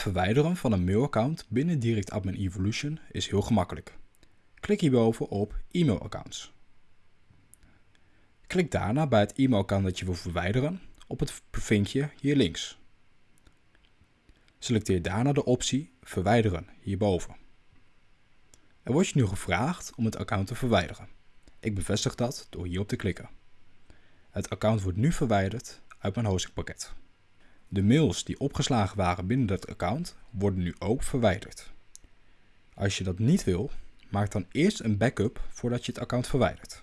Het verwijderen van een mailaccount binnen Direct Admin Evolution is heel gemakkelijk. Klik hierboven op e-mailaccounts. Klik daarna bij het e-mailaccount dat je wil verwijderen op het vinkje hier links. Selecteer daarna de optie Verwijderen hierboven. Er wordt je nu gevraagd om het account te verwijderen. Ik bevestig dat door hierop te klikken. Het account wordt nu verwijderd uit mijn hostingpakket. De mails die opgeslagen waren binnen dat account worden nu ook verwijderd. Als je dat niet wil, maak dan eerst een backup voordat je het account verwijdert.